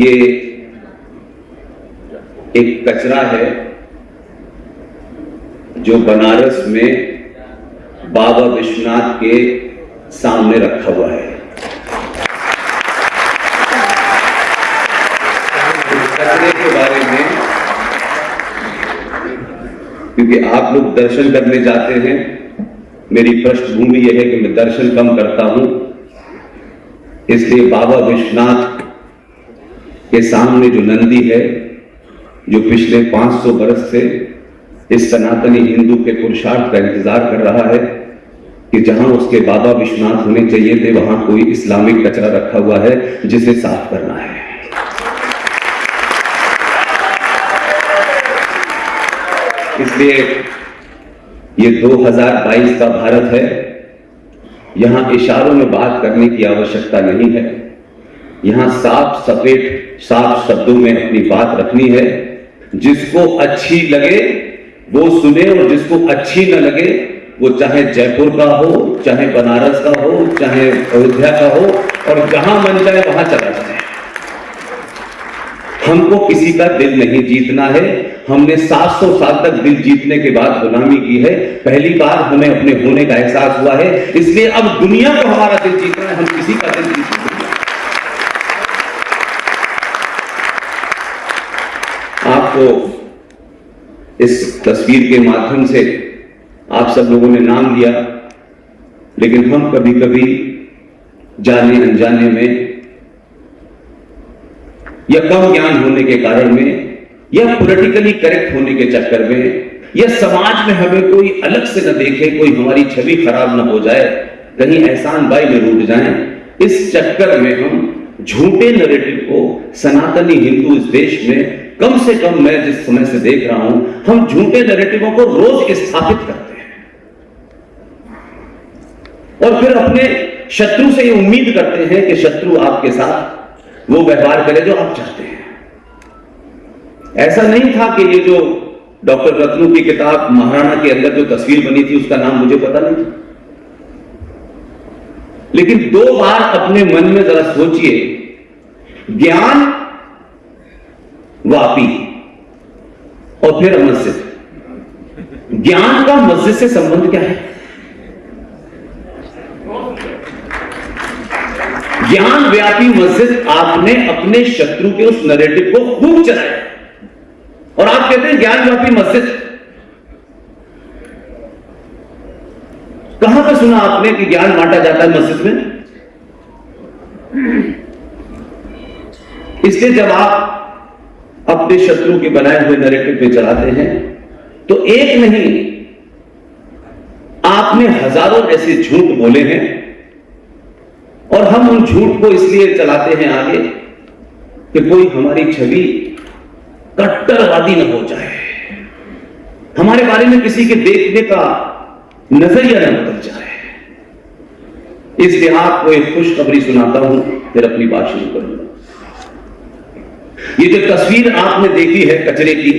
ये एक कचरा है जो बनारस में बाबा विश्वनाथ के सामने रखा हुआ है। कचरे के बारे में क्योंकि आप लोग दर्शन करने जाते हैं, मेरी पृष्ठभूमि यह है कि मैं दर्शन कम करता हूँ, इसलिए बाबा विश्वनाथ के सामने जो नंदी है, जो पिछले 500 बरस से इस सनातनी हिंदू के पुरुषार्थ का इंतज़ार कर रहा है कि जहाँ उसके बाबा विश्वनाथ होने चाहिए थे, वहाँ कोई इस्लामिक कचरा रखा हुआ है जिसे साफ़ करना है। इसलिए ये 2022 का भारत है। यहाँ इशारों में बात करने की आवश्यकता नहीं है। यहाँ साफ़ सफ़ेद, साफ़ शब्दों में अपनी बात रखनी है। जिसको अच्छी लगे, वो सुने और जिसको अच्छी न लगे, वो चाहे जयपुर का हो, चाहे बनारस का हो, चाहे अयोध्या का हो, और जहाँ मन जाए वहाँ चला जाए। हमको किसी का दिल नहीं जीतना है। हमने 700 साल तक दिल जीतने के बाद गुलामी की है। पहली बार हमें अपने होने का एहसास हुआ है। इसलिए अब दुनिया को हमारा दिल जीतना है, हम किसी का दिल जीत नहीं आपको इस तस्वीर के माध्यम से आप सब लोगों ने नाम दिया, लेकिन हम कभी कभी जाने अनजाने में या कम ज्ञान होने के कारण में या पॉलिटिकली करेक्ट होने के चक्कर में या समाज में हमें कोई अलग से न देखे, कोई हमारी छवि खराब न हो जाए, कहीं एहसान बाई में रूट जाए, इस चक्कर में हम झूठे नरेटिव को सनातनी हिंदू इस देश में कम से कम मैं जिस समय से देख रहा हूँ, हम झूठे नरेटिवों को रोज स्थापित करते हैं। और फिर अपने शत्रु से ये उम्मीद करते हैं कि शत्रु आपके साथ वो व्यवहार करे जो आप चाहते हैं। ऐसा नहीं था कि ये जो डॉक्टर रत्नू की किताब महाराणा के अंदर जो तस्वीर बनी थी, उसका नाम मुझे पता नहीं था। लेकिन दो बार अपने मन में जरा सोचिए, ज्ञान वापी। और फिर मस्जिद ज्ञान का मस्जिद से संबंध क्या है? ज्ञान व्यापी मस्जिद आपने अपने शत्रु के उस नरेटिव को खूब चलाया। और आप कहते हैं ज्ञान व्यापी मस्जिद। कहाँ पर सुना आपने कि ज्ञान बांटा जाता है मस्जिद में? इसलिए जब आप अपने शत्रु के बनाए हुए नरेटिव पे चलाते हैं। तो एक नहीं, आपने हज़ारों ऐसे झूठ बोले हैं और हम उन झूठ को इसलिए चलाते हैं आगे कि कोई हमारी छवि कट्टरवादी न हो जाए। हमारे बारे में किसी के देखने का नज़रिया न बदल जाए। इसलिए आपको एक खुशखबरी सुनाता हूँ, फिर अपनी बात शुरू करूँगा। ये जो तस्वीर आपने देखी है कचरे की,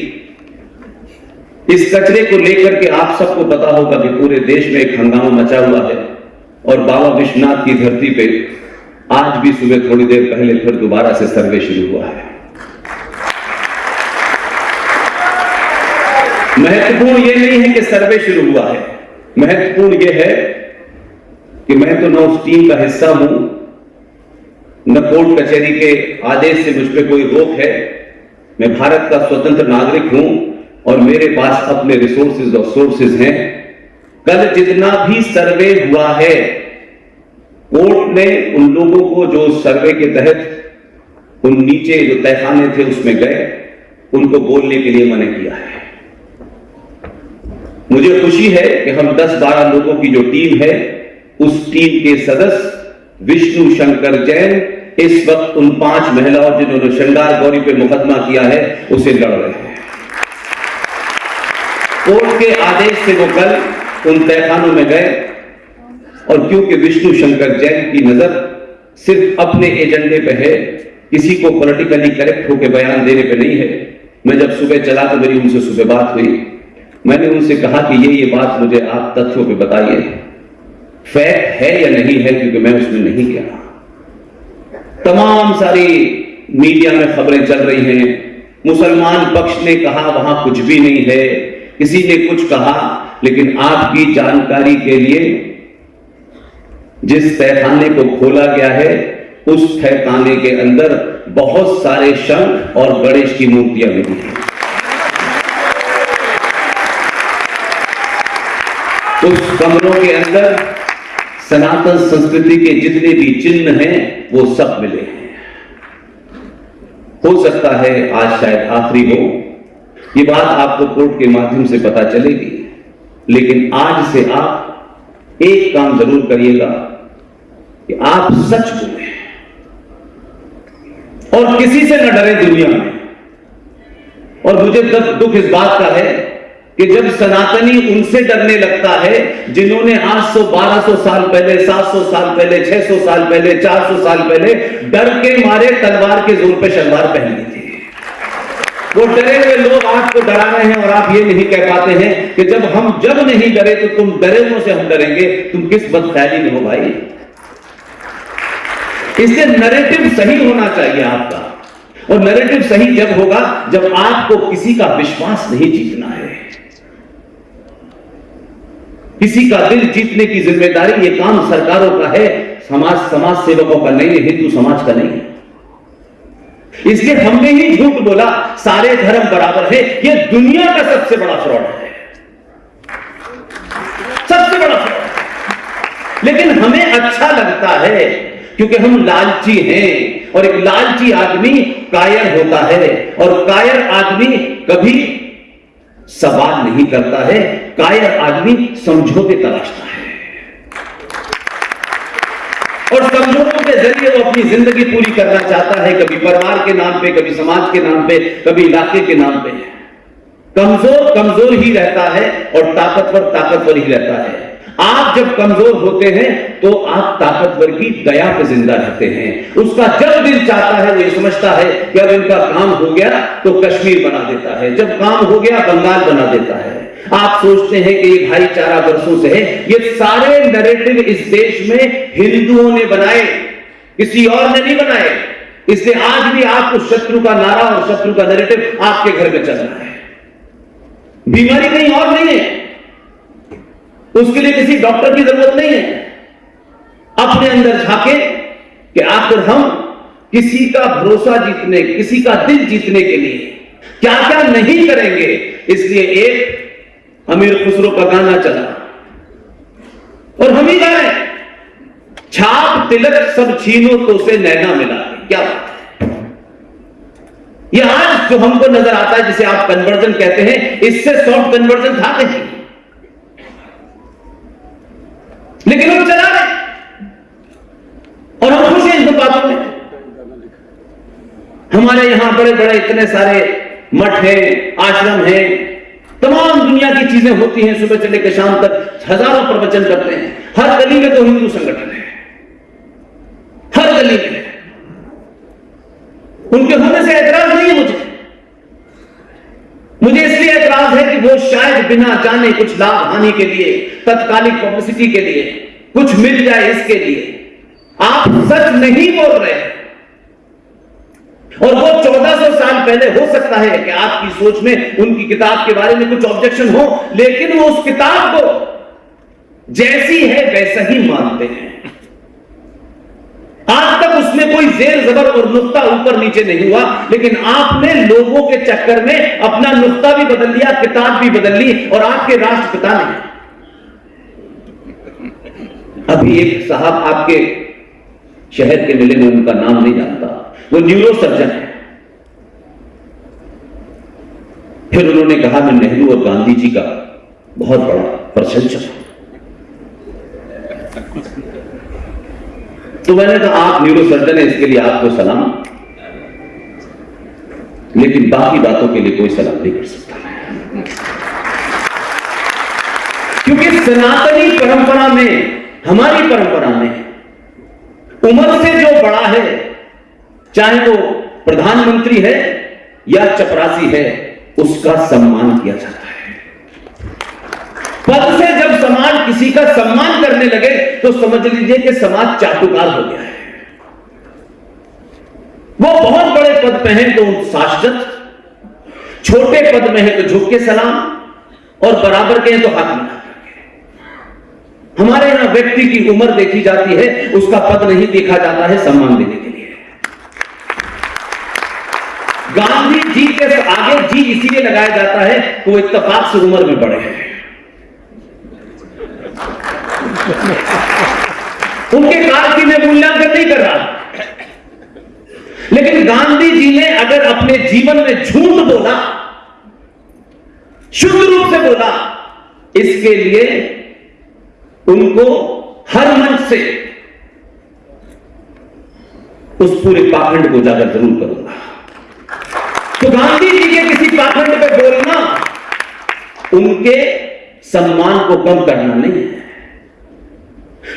इस कचरे को लेकर के आप सबको पता होगा कि पूरे देश में एक हंगामा मचा हुआ है और बाबा विश्वनाथ की धरती पे आज भी सुबह थोड़ी देर पहले फिर दोबारा से सर्वे शुरू हुआ है। महत्वपूर्ण यह नहीं है कि सर्वे शुरू हुआ है। महत्वपूर्ण यह है कि मैं तो न उस टीम का हिस्सा हूँ न कोर्ट कचहरी के आदेश से मुझ पर कोई रोक है? मैं भारत का स्वतंत्र नागरिक हूँ और मेरे पास अपने रिसोर्सेज और सोर्सेज हैं। कल जितना भी सर्वे हुआ है, कोर्ट ने उन लोगों को जो सर्वे के तहत उन नीचे जो तहखाने थे उसमें गए, उनको बोलने के लिए मना किया है। मुझे खुशी है कि हम 10-12 लोगों की जो टीम है, उस टीम के सदस्य विष्णु शंकर जैन इस वक्त उन पाँच महिलाओं जिन्होंने श्रृंगार गौरी पे मुकदमा किया है, उसे लड़ रहे हैं। कोर्ट के आदेश से वो कल उन तहखानों में गए और क्योंकि विष्णु शंकर जैन की नज़र सिर्फ़ अपने एजेंडे पे है, किसी को पॉलिटिकली करेक्ट होकर बयान देने पे नहीं है। मैं जब सुबह चला तो मेरी उनसे सुबह बात हुई। मैंने उनसे कहा कि ये ये बात मुझे आप तथ्यों पे बताइए। फैक्ट है या नहीं है, क्योंकि मैं उसमें नहीं गया तमाम सारी मीडिया में खबरें चल रही हैं। मुसलमान पक्ष ने कहा, वहाँ कुछ भी नहीं है। किसी ने कुछ कहा, लेकिन आपकी जानकारी के लिए जिस तहखाने को खोला गया है, उस तहखाने के अंदर बहुत सारे शंख और गणेश की मूर्तियाँ मिली हैं। उस कमरों के अंदर सनातन संस्कृति के जितने भी चिन्ह हैं, वो सब मिले हैं। हो सकता है आज शायद आखिरी हो। ये बात आपको कोर्ट के माध्यम से पता चलेगी। लेकिन आज से आप एक काम ज़रूर करिएगा कि आप सच बोले। और किसी से न डरे दुनिया में। और मुझे दुख इस बात का है कि जब सनातनी उनसे डरने लगता है, जिन्होंने 800 1200 साल पहले 700 साल पहले 600 साल पहले 400 साल पहले डर के मारे तलवार के ज़ोर पे शलवार पहन ली थी। वो डरे हुए लोग आपको डरा रहे हैं और आप ये नहीं कह पाते हैं कि जब हम, जब नहीं डरे तो तुम डरे से हम डरेंगे। तुम किस बदख्याली में हो भाई? इससे नरेटिव सही होना चाहिए आपका। और नरेटिव सही जब होगा, जब आपको किसी का विश्वास नहीं जीतना है। किसी का दिल जीतने की ज़िम्मेदारी ये काम सरकारों का है, समाज समाज सेवकों का नहीं है हिंदू समाज का नहीं है। इसलिए हमने ही झूठ बोला, सारे धर्म बराबर है, ये दुनिया का सबसे बड़ा फ्रॉड है। सबसे बड़ा फ्रॉड लेकिन हमें अच्छा लगता है, क्योंकि हम लालची हैं, और एक लालची आदमी कायर होता है, और कायर आदमी कभी सवाल नहीं करता है, कायर आदमी समझौते तलाशता है। और समझौतों के ज़रिए वो अपनी ज़िंदगी पूरी करना चाहता है, कभी परिवार के नाम पे, कभी समाज के नाम पे, कभी इलाके के नाम पे। कमज़ोर कमज़ोर ही रहता है और ताकतवर ताकतवर ही रहता है। आप जब कमज़ोर होते हैं तो आप ताकतवर की दया पे ज़िंदा रहते हैं। उसका जब दिल चाहता है, वो समझता है कि अब इनका काम हो गया तो कश्मीर बना देता है। जब काम हो गया, बंगाल बना देता है। आप सोचते हैं कि ये भाईचारा वर्षों से है। ये सारे नरेटिव इस देश में हिंदुओं ने बनाए। किसी और ने नहीं बनाए। इसलिए आज भी आपको शत्रु का नारा और शत्रु का नरेटिव आपके घर में चल रहा है। बीमारी कहीं और नहीं है। उसके लिए किसी डॉक्टर की ज़रूरत नहीं है। अपने अंदर झाके कि आखिर हम किसी का भरोसा जीतने, किसी का दिल जीतने के लिए क्या क्या नहीं करेंगे। इसलिए एक अमीर खुसरो का गाना चला। और हम ही गा रहे छाप, तिलक सब छीनो तो से नैना मिला। क्या बात है? आज जो हमको नज़र आता है, जिसे आप कन्वर्जन कहते हैं, इससे सॉफ्ट कन्वर्जन था नहीं। लेकिन हम चला रहे और हम खुश हैं इन बातों में। हमारे यहाँ बड़े बड़े इतने सारे मठ हैं, आश्रम हैं, तमाम दुनिया की चीज़ें होती हैं, सुबह से लेकर शाम तक हज़ारों प्रवचन करते हैं। हर गली में तो हिंदू संगठन है। हर गली में। उनके होने से ऐतराज नहीं है मुझे। मुझे इसलिए एतराज़ है कि वो शायद बिना जाने कुछ लाभ हानि के लिए, तत्कालिक पब्लिसिटी के लिए कुछ मिल जाए इसके लिए। आप सच नहीं बोल रहे और वो 1400 साल पहले हो सकता है कि आपकी सोच में उनकी किताब के बारे में कुछ ऑब्जेक्शन हो, लेकिन वो उस किताब को जैसी है, वैसा ही मानते हैं। आज तक उसमें कोई जेर, जबर और नुकता ऊपर नीचे नहीं हुआ, लेकिन आपने लोगों के चक्कर में अपना नुकता भी बदल लिया, किताब भी बदल ली, और आपके राष्ट्रपिता ने अभी एक साहब आपके शहर के मिले में उनका नाम नहीं जानता। वो न्यूरो सर्जन है। फिर उन्होंने कहा, मैं नेहरू और गांधी जी का बहुत बड़ा प्रशंसक हूँ। तो मैंने कहा, आप न्यूरो सर्जन है, इसके लिए आपको सलाम। लेकिन बाकी बातों के लिए कोई सलाम नहीं कर सकता। क्योंकि सनातनी परंपरा में हमारी परंपरा में उम्र से जो बड़ा है, चाहे वो प्रधानमंत्री है या चपरासी है, उसका सम्मान किया जाता है। पद से जब समाज किसी का सम्मान करने लगे तो समझ लीजिए कि समाज चाटुकार हो गया है। वो बहुत बड़े पद पे हैं तो शाश्वत छोटे पद में है तो झुक के सलाम, और बराबर के हैं तो हाथ मिला। हमारे यहाँ व्यक्ति की उम्र देखी जाती है, उसका पद नहीं देखा जाता है सम्मान देने के लिए। गांधी जी के आगे जी इसीलिए लगाया जाता है वो इतफाक से उम्र में बड़े हैं। उनके काल की मैं मूल्यांकन नहीं कर रहा। लेकिन गांधी जी ने अगर अपने जीवन में झूठ बोला, शुद्ध रूप से बोला, इसके लिए उनको हर मंच से उस पूरे पाखंड को उजागर ज़रूर करूँगा। तो गांधी जी के किसी पाखंड पे बोलना, उनके सम्मान को कम करना नहीं है।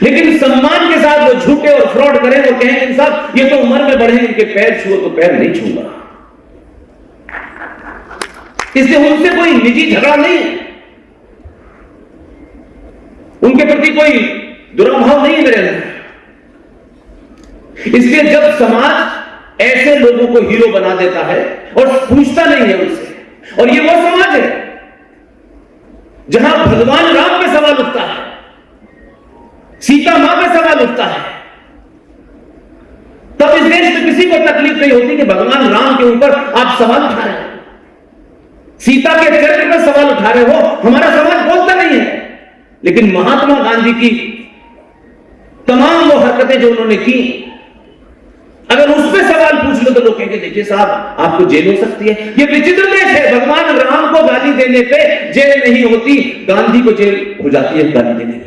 लेकिन सम्मान के साथ वो झूठे और फ्रॉड करें और कहें कि साहब, ये तो उम्र में बढ़े, इनके पैर छुओ तो पैर नहीं छूँगा इसलिए उनसे कोई निजी झगड़ा नहीं है। उनके प्रति कोई दुराभाव नहीं है मेरे अंदर। इसलिए जब समाज ऐसे लोगों को हीरो बना देता है और पूछता नहीं है उनसे, और ये वो समाज है जहाँ भगवान राम पे सवाल उठता है, सीता माँ पे सवाल उठता है, तब इस देश में किसी को तकलीफ़ नहीं होती कि भगवान राम के ऊपर आप सवाल उठा रहे हो। सीता के चरित्र पर सवाल उठा रहे हो, हमारा समाज बोलता नहीं है। लेकिन महात्मा गांधी की तमाम वो हरकतें जो उन्होंने की, अगर उस पर सवाल पूछ लो तो लोग कहेंगे, देखिए साहब, आपको जेल हो सकती है। ये विचित्र देश है। भगवान राम को गाली देने पे जेल नहीं होती, गांधी को जेल हो जाती है, गाली देने